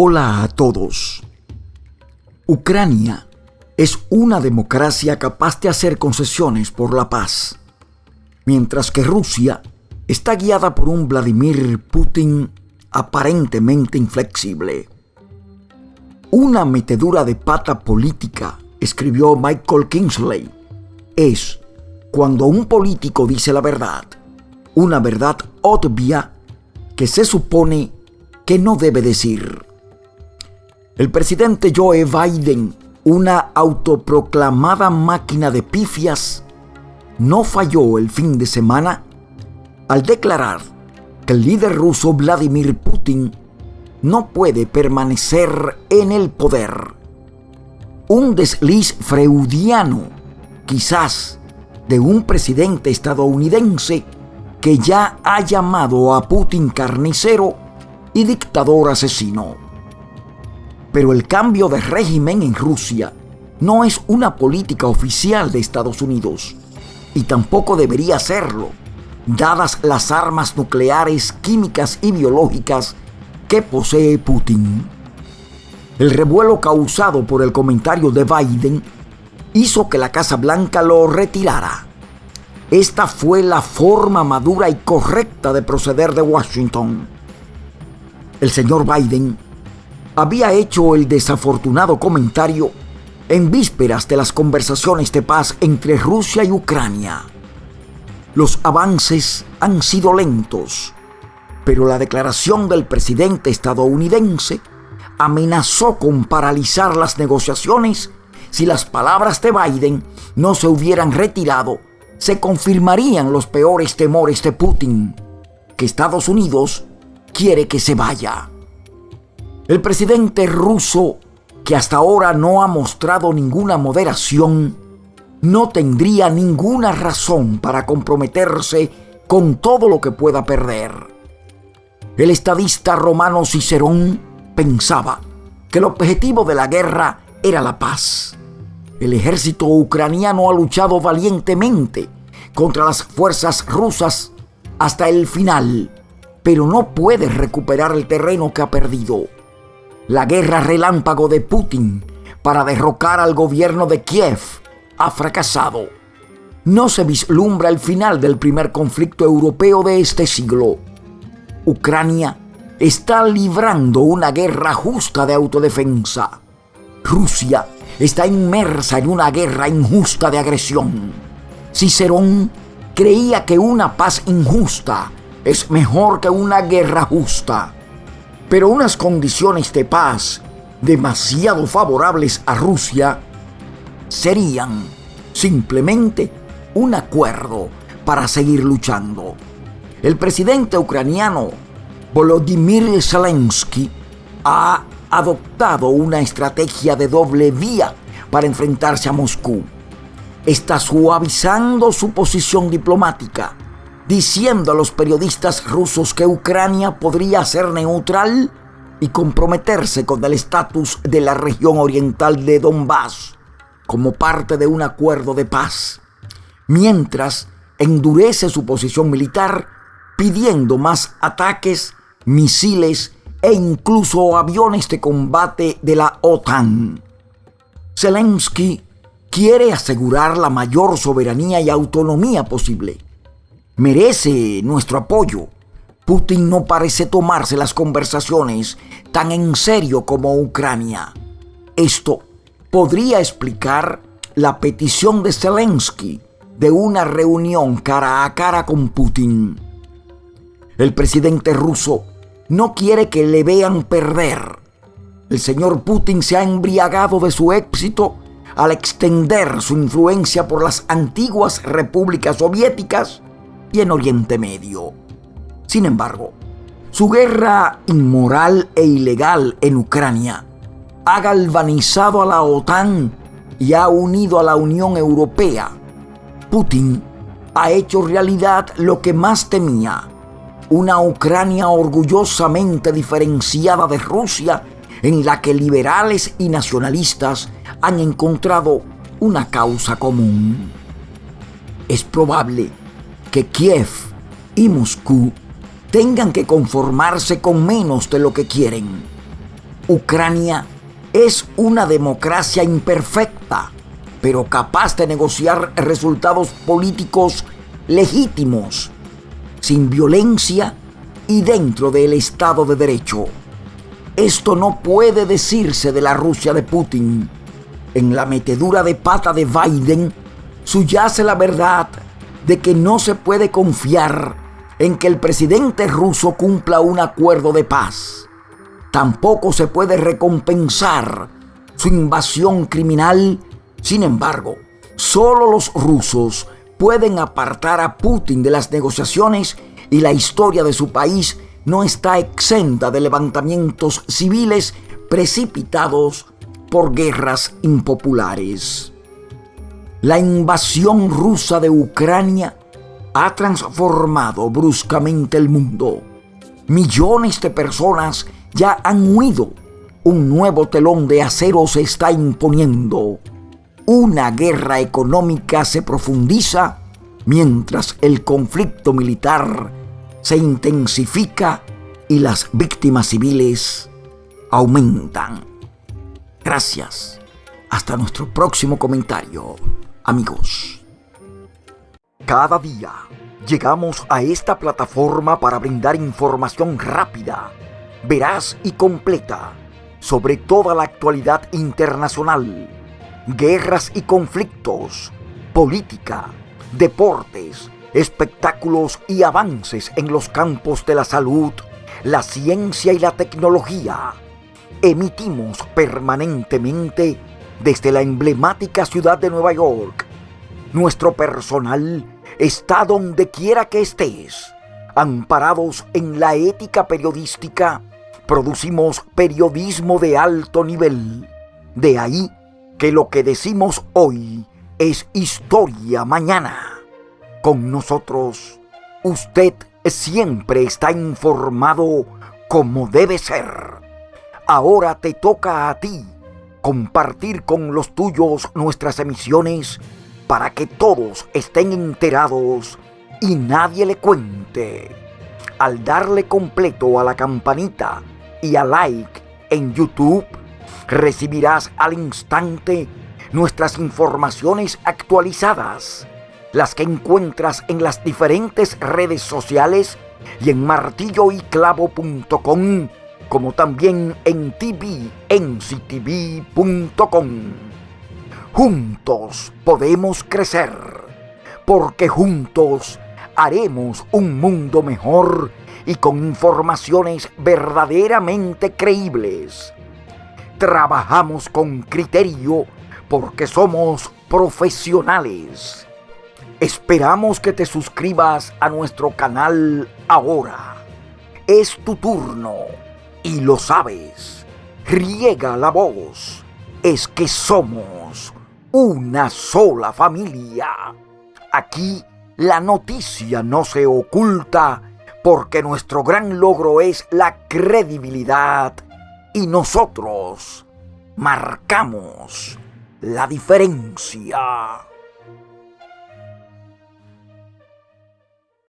Hola a todos. Ucrania es una democracia capaz de hacer concesiones por la paz, mientras que Rusia está guiada por un Vladimir Putin aparentemente inflexible. Una metedura de pata política, escribió Michael Kingsley, es cuando un político dice la verdad, una verdad obvia que se supone que no debe decir. El presidente Joe Biden, una autoproclamada máquina de pifias, no falló el fin de semana al declarar que el líder ruso Vladimir Putin no puede permanecer en el poder. Un desliz freudiano, quizás, de un presidente estadounidense que ya ha llamado a Putin carnicero y dictador asesino. Pero el cambio de régimen en Rusia no es una política oficial de Estados Unidos y tampoco debería serlo, dadas las armas nucleares, químicas y biológicas que posee Putin. El revuelo causado por el comentario de Biden hizo que la Casa Blanca lo retirara. Esta fue la forma madura y correcta de proceder de Washington. El señor Biden había hecho el desafortunado comentario en vísperas de las conversaciones de paz entre Rusia y Ucrania. Los avances han sido lentos, pero la declaración del presidente estadounidense amenazó con paralizar las negociaciones si las palabras de Biden no se hubieran retirado, se confirmarían los peores temores de Putin, que Estados Unidos quiere que se vaya. El presidente ruso, que hasta ahora no ha mostrado ninguna moderación, no tendría ninguna razón para comprometerse con todo lo que pueda perder. El estadista romano Cicerón pensaba que el objetivo de la guerra era la paz. El ejército ucraniano ha luchado valientemente contra las fuerzas rusas hasta el final, pero no puede recuperar el terreno que ha perdido. La guerra relámpago de Putin para derrocar al gobierno de Kiev ha fracasado. No se vislumbra el final del primer conflicto europeo de este siglo. Ucrania está librando una guerra justa de autodefensa. Rusia está inmersa en una guerra injusta de agresión. Cicerón creía que una paz injusta es mejor que una guerra justa. Pero unas condiciones de paz demasiado favorables a Rusia serían simplemente un acuerdo para seguir luchando. El presidente ucraniano Volodymyr Zelensky ha adoptado una estrategia de doble vía para enfrentarse a Moscú. Está suavizando su posición diplomática diciendo a los periodistas rusos que Ucrania podría ser neutral y comprometerse con el estatus de la región oriental de Donbass como parte de un acuerdo de paz, mientras endurece su posición militar pidiendo más ataques, misiles e incluso aviones de combate de la OTAN. Zelensky quiere asegurar la mayor soberanía y autonomía posible merece nuestro apoyo. Putin no parece tomarse las conversaciones tan en serio como Ucrania. Esto podría explicar la petición de Zelensky de una reunión cara a cara con Putin. El presidente ruso no quiere que le vean perder. El señor Putin se ha embriagado de su éxito al extender su influencia por las antiguas repúblicas soviéticas y en Oriente Medio. Sin embargo, su guerra inmoral e ilegal en Ucrania ha galvanizado a la OTAN y ha unido a la Unión Europea. Putin ha hecho realidad lo que más temía, una Ucrania orgullosamente diferenciada de Rusia en la que liberales y nacionalistas han encontrado una causa común. Es probable que Kiev y Moscú tengan que conformarse con menos de lo que quieren. Ucrania es una democracia imperfecta, pero capaz de negociar resultados políticos legítimos, sin violencia y dentro del Estado de Derecho. Esto no puede decirse de la Rusia de Putin. En la metedura de pata de Biden subyace la verdad de que no se puede confiar en que el presidente ruso cumpla un acuerdo de paz. Tampoco se puede recompensar su invasión criminal. Sin embargo, solo los rusos pueden apartar a Putin de las negociaciones y la historia de su país no está exenta de levantamientos civiles precipitados por guerras impopulares. La invasión rusa de Ucrania ha transformado bruscamente el mundo. Millones de personas ya han huido. Un nuevo telón de acero se está imponiendo. Una guerra económica se profundiza mientras el conflicto militar se intensifica y las víctimas civiles aumentan. Gracias. Hasta nuestro próximo comentario, amigos. Cada día llegamos a esta plataforma para brindar información rápida, veraz y completa sobre toda la actualidad internacional, guerras y conflictos, política, deportes, espectáculos y avances en los campos de la salud, la ciencia y la tecnología. Emitimos permanentemente desde la emblemática ciudad de Nueva York. Nuestro personal está donde quiera que estés. Amparados en la ética periodística, producimos periodismo de alto nivel. De ahí que lo que decimos hoy es historia mañana. Con nosotros, usted siempre está informado como debe ser. Ahora te toca a ti compartir con los tuyos nuestras emisiones para que todos estén enterados y nadie le cuente. Al darle completo a la campanita y a like en YouTube, recibirás al instante nuestras informaciones actualizadas las que encuentras en las diferentes redes sociales y en martilloyclavo.com, como también en tvnctv.com. Juntos podemos crecer, porque juntos haremos un mundo mejor y con informaciones verdaderamente creíbles. Trabajamos con criterio porque somos profesionales Esperamos que te suscribas a nuestro canal ahora. Es tu turno y lo sabes. Riega la voz. Es que somos una sola familia. Aquí la noticia no se oculta porque nuestro gran logro es la credibilidad y nosotros marcamos la diferencia.